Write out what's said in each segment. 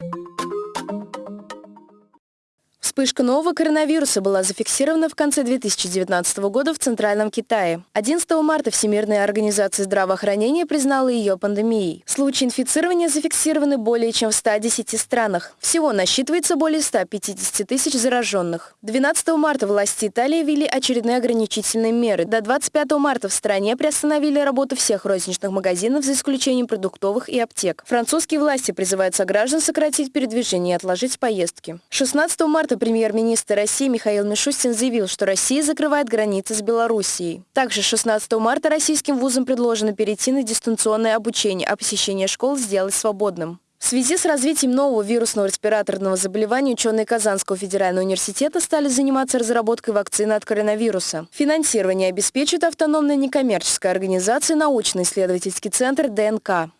you Вспышка нового коронавируса была зафиксирована в конце 2019 года в Центральном Китае. 11 марта Всемирная организация здравоохранения признала ее пандемией. Случаи инфицирования зафиксированы более чем в 110 странах. Всего насчитывается более 150 тысяч зараженных. 12 марта власти Италии ввели очередные ограничительные меры. До 25 марта в стране приостановили работу всех розничных магазинов за исключением продуктовых и аптек. Французские власти призывают сограждан сократить передвижение и отложить поездки. 16 марта Премьер-министр России Михаил Мишустин заявил, что Россия закрывает границы с Белоруссией. Также 16 марта российским вузам предложено перейти на дистанционное обучение, а посещение школ сделать свободным. В связи с развитием нового вирусного респираторного заболевания ученые Казанского федерального университета стали заниматься разработкой вакцины от коронавируса. Финансирование обеспечит автономная некоммерческая организация научно-исследовательский центр ДНК.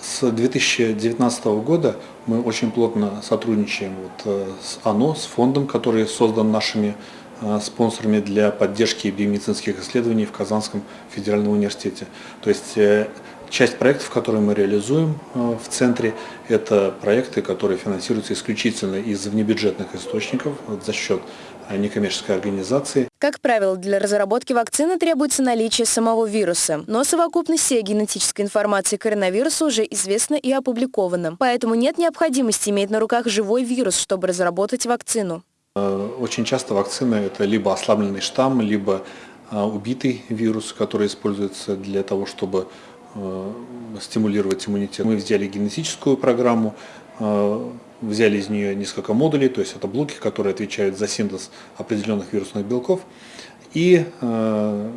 С 2019 года мы очень плотно сотрудничаем вот э, с ОНО, с фондом, который создан нашими э, спонсорами для поддержки биомедицинских исследований в Казанском федеральном университете. То есть э, часть проектов, которые мы реализуем в центре, это проекты, которые финансируются исключительно из внебюджетных источников за счет некоммерческой организации. Как правило, для разработки вакцины требуется наличие самого вируса, но совокупность всей генетической информации коронавируса уже известна и опубликована. Поэтому нет необходимости иметь на руках живой вирус, чтобы разработать вакцину. Э, очень часто вакцина – это либо ослабленный штамм, либо э, убитый вирус, который используется для того, чтобы э, стимулировать иммунитет. Мы взяли генетическую программу, взяли из нее несколько модулей, то есть это блоки, которые отвечают за синтез определенных вирусных белков, и э,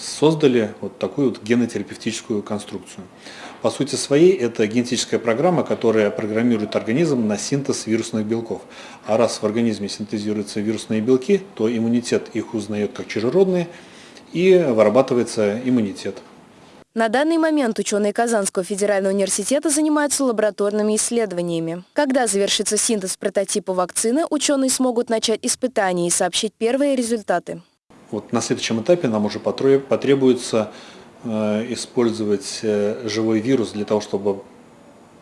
создали вот такую вот генотерапевтическую конструкцию. По сути своей, это генетическая программа, которая программирует организм на синтез вирусных белков. А раз в организме синтезируются вирусные белки, то иммунитет их узнает как чужеродные, и вырабатывается иммунитет. На данный момент ученые Казанского федерального университета занимаются лабораторными исследованиями. Когда завершится синтез прототипа вакцины, ученые смогут начать испытания и сообщить первые результаты. Вот на следующем этапе нам уже потребуется э, использовать э, живой вирус для того, чтобы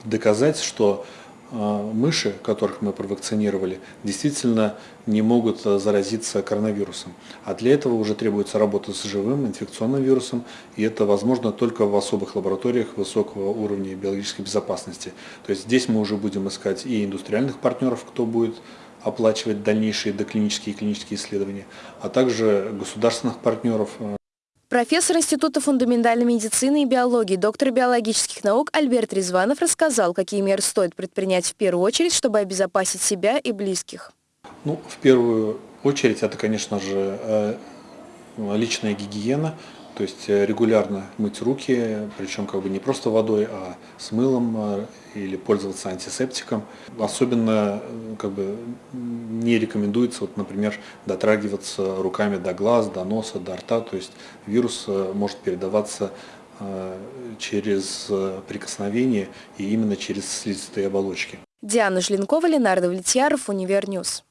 доказать, что мыши, которых мы провакцинировали, действительно не могут а, заразиться коронавирусом. А для этого уже требуется работа с живым инфекционным вирусом, и это возможно только в особых лабораториях высокого уровня биологической безопасности. То есть здесь мы уже будем искать и индустриальных партнеров, кто будет оплачивать дальнейшие доклинические и клинические исследования, а также государственных партнеров, а, Профессор Института фундаментальной медицины и биологии, доктор биологических наук Альберт Резванов рассказал, какие меры стоит предпринять в первую очередь, чтобы обезопасить себя и близких. Ну, в первую очередь это, конечно же, э, личная гигиена, то есть э, регулярно мыть руки, причем как бы не просто водой, а с мылом э, или пользоваться антисептиком. Особенно как бы не рекомендуется, вот, например, дотрагиваться руками до глаз, до носа, до рта. То есть вирус может передаваться через прикосновение и именно через слизистые оболочки. Диана Жленкова, Ленардо Влетьяров, Универньюз.